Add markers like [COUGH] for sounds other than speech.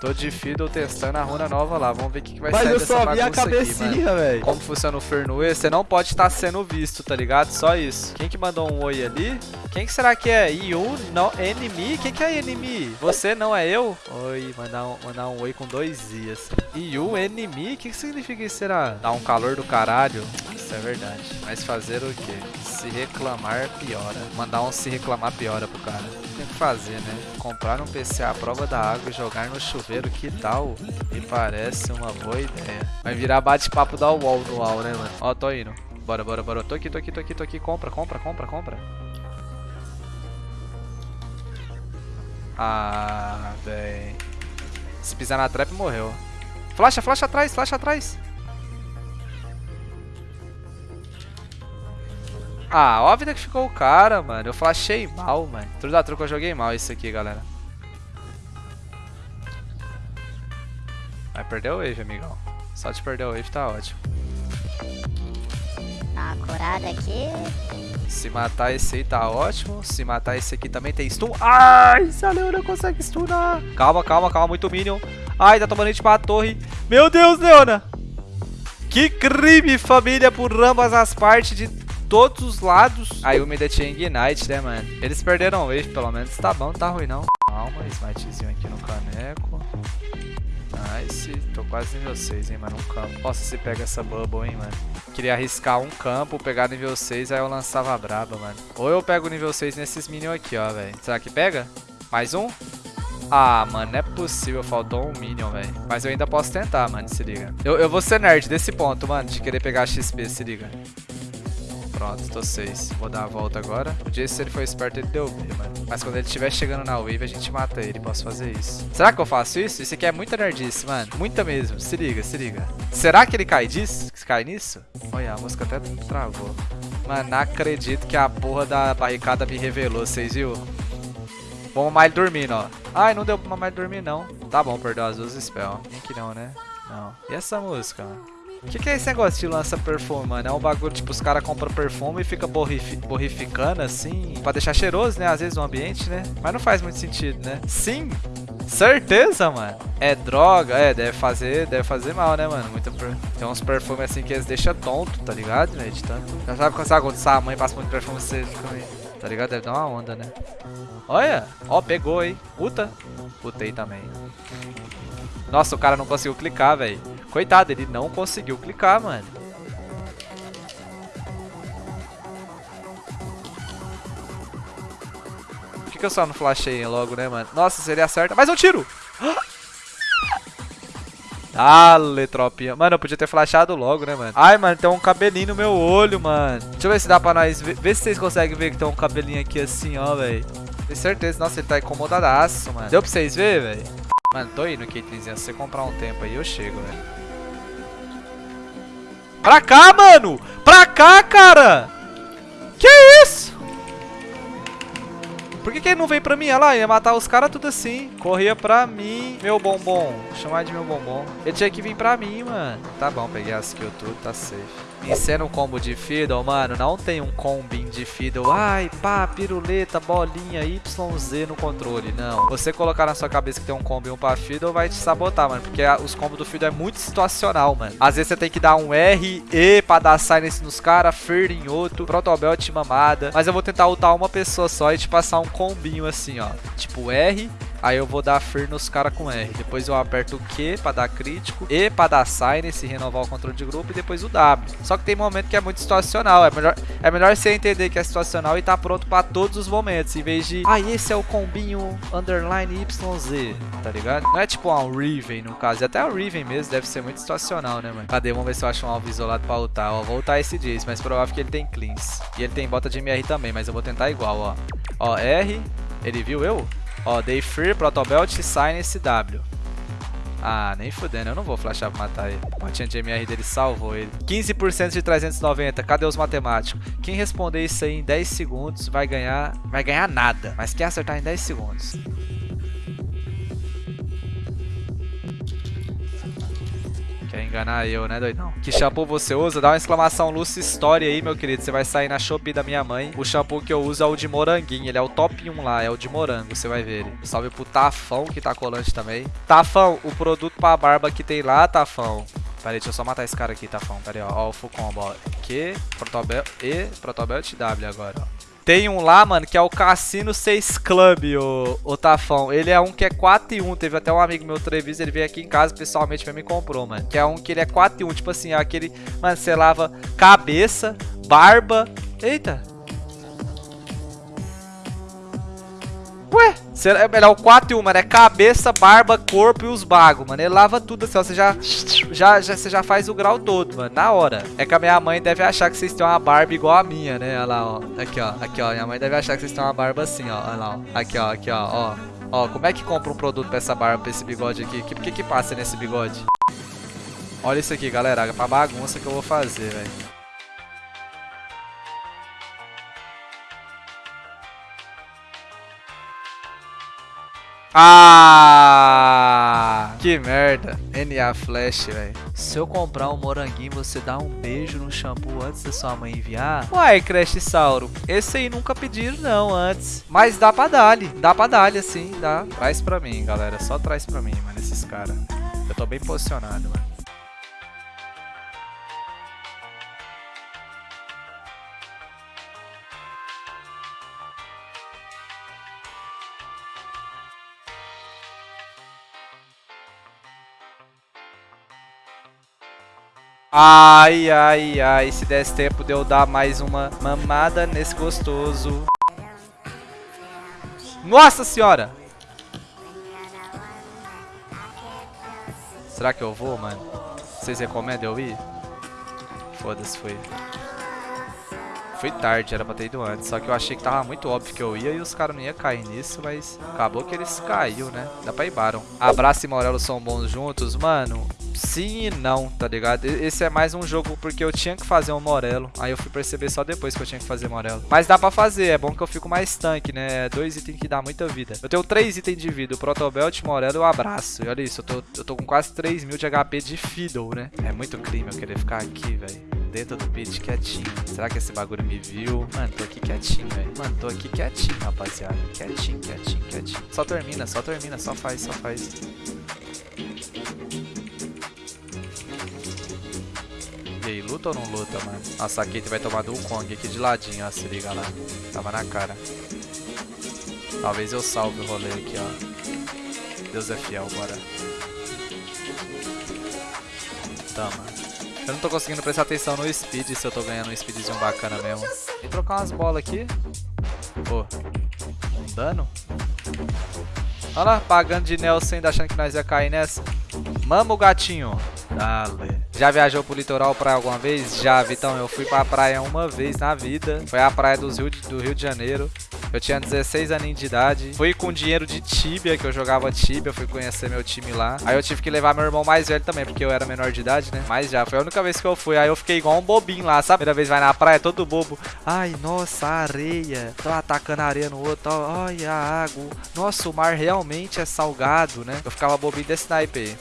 Tô de Fiddle testando a runa nova lá. Vamos ver o que, que vai Mas sair eu dessa só vi a bagunça aqui, mano. cabecinha, velho. Como funciona o Fernue, você não pode estar sendo visto, tá ligado? Só isso. Quem que mandou um oi ali? Quem que será que é? You, não, enemy? Quem que é enemy? Você não é eu? Oi, mandar um, mandar um oi com dois ias. You, enemy? O que, que significa isso, será? Dá um calor do caralho? Isso é verdade. Mas fazer o quê? Se reclamar, piora. Mandar um se reclamar, piora pro cara. Fazer, né? Comprar um PC à prova da água e jogar no chuveiro, que tal? Me parece uma boa ideia. Vai virar bate-papo da UOL no UOL, né, mano? Ó, tô indo. Bora, bora, bora. Tô aqui, tô aqui, tô aqui, tô aqui. Compra, compra, compra, compra. Ah, véi. Se pisar na trap, morreu. Flash, flash atrás, flash atrás. Ah, ó a vida que ficou o cara, mano. Eu flashei mal, mano. Tudo da truco eu joguei mal isso aqui, galera. Vai perder o wave, amigão. Só de perder o wave tá ótimo. Dá uma curada aqui. Se matar esse aí tá ótimo. Se matar esse aqui também tem stun. Ai, se a Leona consegue stunar. Calma, calma, calma. Muito minion. Ai, tá tomando hit pra torre. Meu Deus, Leona. Que crime, família, por ambas as partes de todos os lados. Aí o Mida tinha Ignite, né, mano? Eles perderam o wave, pelo menos. Tá bom, tá ruim, não. Calma, smitezinho aqui no caneco. Nice. Tô quase nível 6, hein, mano. Um campo. Nossa, se pega essa bubble, hein, mano. Queria arriscar um campo, pegar nível 6, aí eu lançava a braba, mano. Ou eu pego nível 6 nesses minions aqui, ó, velho. Será que pega? Mais um? Ah, mano, não é possível. Faltou um minion, velho. Mas eu ainda posso tentar, mano, se liga. Eu, eu vou ser nerd desse ponto, mano, de querer pegar XP, se liga. Pronto, tô 6. Vou dar a volta agora. O Jace, se ele foi esperto, ele deu B, mano. Mas quando ele estiver chegando na wave, a gente mata ele. Posso fazer isso. Será que eu faço isso? Isso aqui é muita nerdice, mano. Muita mesmo. Se liga, se liga. Será que ele cai disso? Cai nisso? Olha, a música até travou. Mano, não acredito que a porra da barricada me revelou. Vocês viu? Vamos mais dormindo, ó. Ai, não deu pra mais dormir, não. Tá bom, perdeu as duas spell. Nem que não, né? Não. E essa música, mano? O que, que, é esse negócio de lança perfume, mano? É um bagulho, tipo, os caras compram perfume e fica borrifi borrificando, assim, pra deixar cheiroso, né? Às vezes o ambiente, né? Mas não faz muito sentido, né? Sim! Certeza, mano. É droga, é, deve fazer, deve fazer mal, né, mano? Muita per... Tem uns perfumes assim que eles deixam tonto, tá ligado, né? De tanto. Já sabe quando, sabe, quando a mãe passa muito perfume, você fica meio... Tá ligado? Deve dar uma onda, né? Olha! Ó, pegou, hein? Puta. Putei também. Nossa, o cara não conseguiu clicar, velho. Coitado, ele não conseguiu clicar, mano. Por que, que eu só não flashei logo, né, mano? Nossa, seria certo. Mais um tiro! [GASPS] Dale, tropinha. Mano, eu podia ter flashado logo, né, mano? Ai, mano, tem um cabelinho no meu olho, mano. Deixa eu ver se dá pra nós ver. Vê se vocês conseguem ver que tem um cabelinho aqui assim, ó, velho. Tenho certeza. Nossa, ele tá incomodadaço, mano. Deu pra vocês verem, velho? Mano, tô indo, Caitlinzinha. Se você comprar um tempo aí, eu chego, velho. Pra cá, mano! Pra cá, cara! Que isso? Por que, que ele não veio pra mim? Olha lá, ia matar os caras tudo assim. Corria pra mim, meu bombom. Vou chamar de meu bombom. Ele tinha que vir pra mim, mano. Tá bom, peguei as kills tudo, tá safe. Um combo de Fiddle, mano, não tem um combin de Fiddle. Ai, pá, piruleta, bolinha, YZ no controle. Não. Você colocar na sua cabeça que tem um combo e um pra Fiddle vai te sabotar, mano. Porque os combos do Fiddle é muito situacional, mano. Às vezes você tem que dar um R, E pra dar silence nos caras, Fer em outro, Protobelt mamada. Mas eu vou tentar ultar uma pessoa só e te passar um combinho assim, ó. Tipo R, Aí eu vou dar Fer nos caras com R. Depois eu aperto o Q pra dar crítico. E pra dar Silence renovar o controle de grupo. E depois o W. Só que tem momento que é muito situacional. É melhor, é melhor você entender que é situacional e tá pronto pra todos os momentos. Em vez de, ah, esse é o combinho underline YZ. Tá ligado? Não é tipo um Riven no caso. E até o Riven mesmo deve ser muito situacional, né, mano? Cadê? Vamos ver se eu acho um alvo isolado pra ultar. Ó, vou ultar esse Jace, mas provável que ele tem cleans. E ele tem bota de MR também, mas eu vou tentar igual, ó. Ó, R. Ele viu eu? Ó, Day Free, Protobelt, Sign SW. Ah, nem fudendo, eu não vou flashar pra matar ele. A botinha de MR dele salvou ele. 15% de 390, cadê os matemáticos? Quem responder isso aí em 10 segundos vai ganhar, vai ganhar nada. Mas quem acertar em 10 segundos. Quer enganar eu, né, doidão? Que shampoo você usa? Dá uma exclamação Lucy Story aí, meu querido. Você vai sair na Shopee da minha mãe. O shampoo que eu uso é o de moranguinho. Ele é o top 1 lá, é o de morango. Você vai ver ele. Salve pro Tafão, que tá colante também. Tafão, o produto pra barba que tem lá, Tafão. Pera aí, deixa eu só matar esse cara aqui, Tafão. Pera aí, ó. Ó o full ó. Q, Protobelt e Protobelt W agora, ó. Tem um lá, mano, que é o Cassino 6 Club, o, o Tafão. Ele é um que é 4 e 1. Teve até um amigo meu, Trevis, ele veio aqui em casa pessoalmente pra me comprou, mano. Que é um que ele é 4 e 1. Tipo assim, é aquele... Mano, você lava cabeça, barba... Eita, Ué, é, é o 4 e 1, mano. É cabeça, barba, corpo e os bagos, mano. Ele lava tudo assim, ó. Você já, já, já, você já faz o grau todo, mano. Na hora. É que a minha mãe deve achar que vocês têm uma barba igual a minha, né? Olha lá, ó. Aqui, ó. Aqui, ó. Minha mãe deve achar que vocês têm uma barba assim, ó. Olha lá, ó. Aqui, ó. Aqui, ó. Ó. Ó, como é que compra um produto pra essa barba, pra esse bigode aqui? O que, que que passa nesse bigode? Olha isso aqui, galera. Pra bagunça que eu vou fazer, velho. Ah! Que merda. NA Flash, velho. Se eu comprar um moranguinho, você dá um beijo no shampoo antes da sua mãe enviar? Uai, Crash Sauro. Esse aí nunca pediram não antes. Mas dá pra dar -lhe. Dá pra dar assim, dá. Traz pra mim, galera. Só traz pra mim, mano, esses caras. Eu tô bem posicionado, mano. Ai, ai, ai, se desse tempo de eu dar mais uma mamada nesse gostoso. Nossa senhora! Será que eu vou, mano? Vocês recomendam eu ir? Foda-se, foi. Foi tarde, era pra ter ido antes. Só que eu achei que tava muito óbvio que eu ia e os caras não iam cair nisso, mas acabou que eles caiu, né? Dá pra ir Baron. Abraço e Morelo são bons juntos, mano sim e não, tá ligado? Esse é mais um jogo porque eu tinha que fazer um Morelo. Aí eu fui perceber só depois que eu tinha que fazer Morelo. Mas dá pra fazer, é bom que eu fico mais tanque, né? Dois itens que dá muita vida. Eu tenho três itens de vida, o Protobelt, Morelo e o Abraço. E olha isso, eu tô, eu tô com quase 3 mil de HP de Fiddle, né? É muito crime eu querer ficar aqui, velho dentro do pit quietinho. Será que esse bagulho me viu? Mano, tô aqui quietinho, velho. Mano, tô aqui quietinho, rapaziada. Quietinho, quietinho, quietinho. Só termina, só termina, só faz, só faz. Aí, luta ou não luta, mano? Nossa, a Kate vai tomar do Kong aqui de ladinho, ó. Se liga lá. Tava na cara. Talvez eu salve o rolê aqui, ó. Deus é fiel, bora. Tama. Eu não tô conseguindo prestar atenção no speed, se eu tô ganhando um speedzinho bacana mesmo. Vem trocar umas bolas aqui. Pô. Um dano? Olha lá, pagando de Nelson ainda achando que nós ia cair nessa. Mama o gatinho. Dale. Já viajou pro litoral praia alguma vez? Já, Vitão. Eu fui pra praia uma vez na vida. Foi a praia do Rio do Rio de Janeiro. Eu tinha 16 aninhos de idade. Fui com dinheiro de Tibia, que eu jogava Tibia. Fui conhecer meu time lá. Aí eu tive que levar meu irmão mais velho também, porque eu era menor de idade, né? Mas já, foi a única vez que eu fui. Aí eu fiquei igual um bobinho lá, sabe? Primeira vez vai na praia, todo bobo. Ai, nossa, areia. Tô atacando areia no outro. Olha a água. Nossa, o mar realmente é salgado, né? Eu ficava bobinho desse naipe.